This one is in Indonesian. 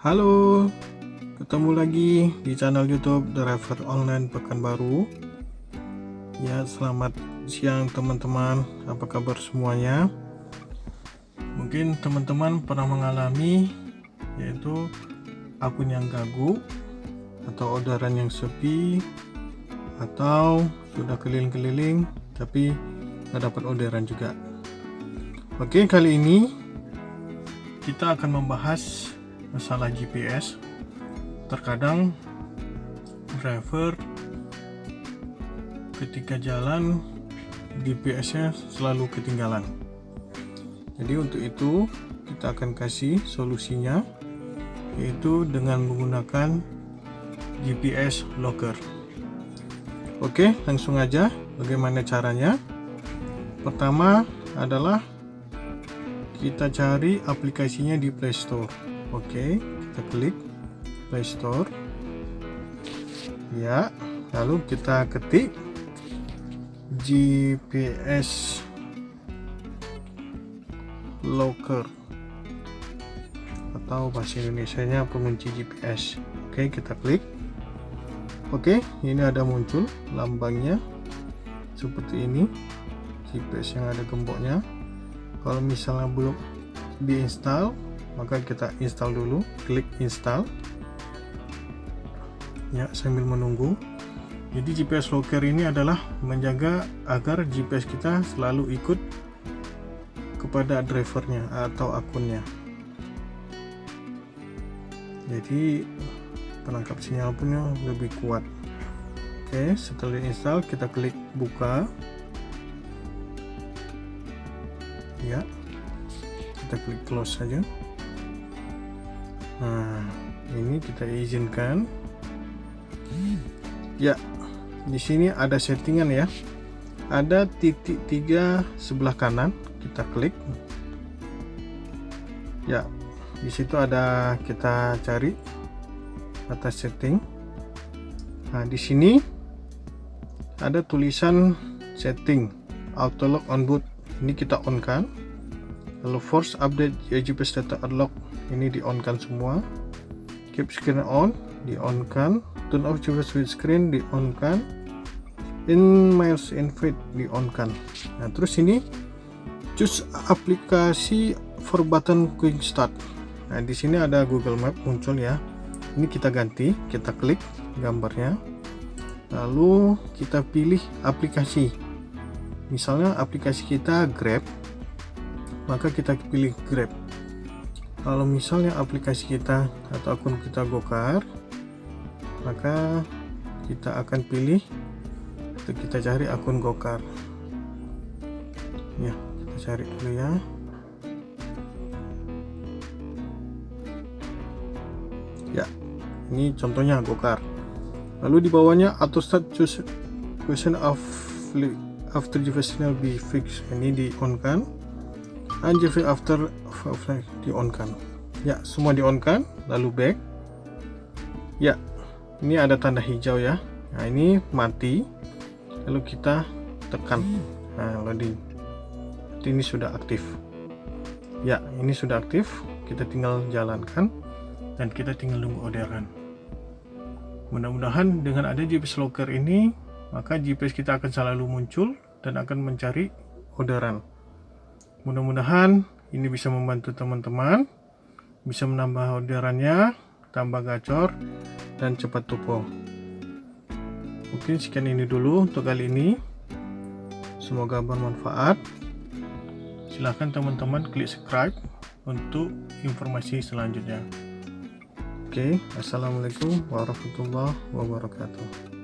Hallo, ketemu lagi di channel YouTube Driver Online Pekanbaru. Ya, selamat siang teman-teman. Apa kabar semuanya? Mungkin teman-teman pernah mengalami yaitu akun yang gagu atau orderan yang sepi atau sudah keliling-keliling tapi nggak dapat orderan juga. Oke, kali ini kita akan membahas masalah GPS terkadang driver ketika jalan GPS nya selalu ketinggalan. Jadi untuk itu kita akan kasih solusinya yaitu dengan menggunakan GPS locker. Oke langsung aja bagaimana caranya. Pertama adalah kita cari aplikasinya di Playstore Oke, kita klik Play Store. Ya, lalu kita ketik GPS Locker atau bahasa Indonesia-nya pengunci GPS. Oke, kita klik. Oke, ini ada muncul lambangnya seperti ini. GPS yang ada gemboknya. Kalau misalnya belum diinstal, maka kita install dulu klik install ya sambil menunggu. Jadi GPS locker ini adalah menjaga agar GPS kita selalu ikut kepada drivernya atau akunnya. Jadi penangkap sinyal punya lebih kuat. Oke setelah install kita klik buka. Ya kita klik close saja. Nah ini kita izinkan ya di sini ada settingan ya. Ada titik tiga sebelah kanan kita klik. Ya di situ ada kita cari atas setting. Nah di sini ada tulisan setting auto lock on boot. Ini kita on kan lalu force update GPS data unlock. Ini di on kan semua keep screen on di on kan. Turn off GPS switch screen di on kan. In miles invite di on kan. Nah terus ini choose aplikasi for button quick start. Nah di sini ada Google Map muncul ya. Ini kita ganti kita klik gambarnya. Lalu kita pilih aplikasi. Misalnya aplikasi kita Grab maka kita pilih Grab kalau misalnya aplikasi kita atau akun kita Gokar maka kita akan pilih atau kita cari akun Gokar ya kita cari dulu ya. Ya ini contohnya Gokar lalu di bawahnya auto start choose question of after the be fixed. Ini di on kan Anjir after flag di on kan? Ya semua di on kan? Lalu back. Ya ini ada tanda hijau ya. Nah ini mati. Lalu kita tekan. Nah loading ini sudah aktif. Ya ini sudah aktif. Kita tinggal jalankan dan kita tinggal tunggu orderan mudah-mudahan dengan ada GPS locker ini maka GPS kita akan selalu muncul dan akan mencari orderan mudah-mudahan ini bisa membantu teman-teman bisa menambah orderannya tambah gacor dan cepat tupo. Mungkin sekian ini dulu untuk kali ini. Semoga bermanfaat. Silahkan teman-teman klik subscribe untuk informasi selanjutnya. Oke assalamualaikum warahmatullahi wabarakatuh